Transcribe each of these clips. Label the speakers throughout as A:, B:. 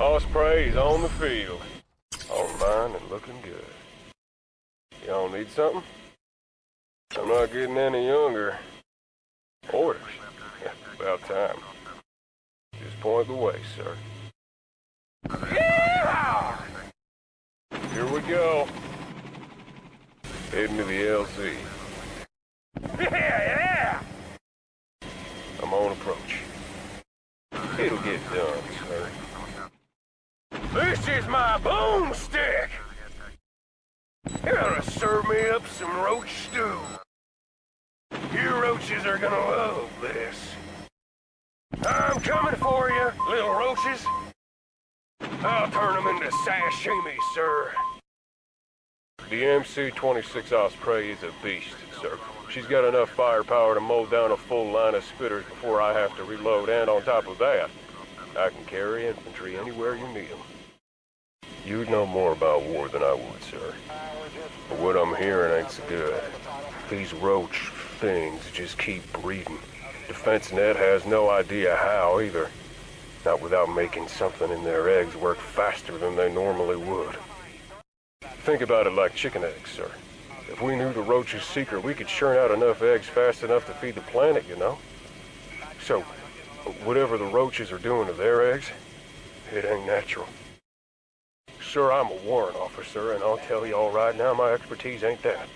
A: Osprey's on the field. On mine and looking good. Y'all need something? I'm not getting any younger. Orders? About time. Just point the way, sir. Yeah! Here we go. Heading to the LZ. Yeah, yeah! I'm on approach. It'll get done, sir. Is my boomstick! You gotta serve me up some roach stew. You roaches are gonna love this. I'm coming for you, little roaches. I'll turn them into sashimi, sir. The MC-26 Osprey is a beast, sir. She's got enough firepower to mow down a full line of spitters before I have to reload, and on top of that, I can carry infantry anywhere you need them. You'd know more about war than I would, sir. But what I'm hearing ain't so good. These roach things just keep breeding. Defense Net has no idea how either. Not without making something in their eggs work faster than they normally would. Think about it like chicken eggs, sir. If we knew the roach's secret, we could churn out enough eggs fast enough to feed the planet, you know? So, whatever the roaches are doing to their eggs, it ain't natural. Sir, I'm a warrant officer, and I'll tell you all right now, my expertise ain't that.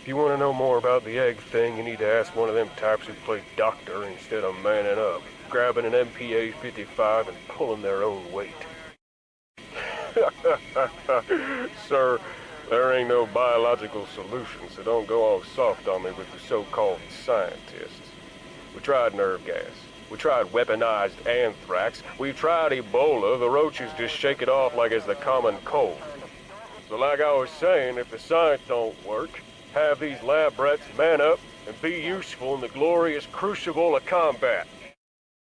A: If you want to know more about the egg thing, you need to ask one of them types who play doctor instead of manning up, grabbing an MPA-55 and pulling their own weight. Sir, there ain't no biological solution, so don't go all soft on me with the so-called scientists. We tried nerve gas. We tried weaponized anthrax. We tried Ebola. The roaches just shake it off like it's the common cold. So like I was saying, if the science don't work, have these lab rats man up and be useful in the glorious crucible of combat.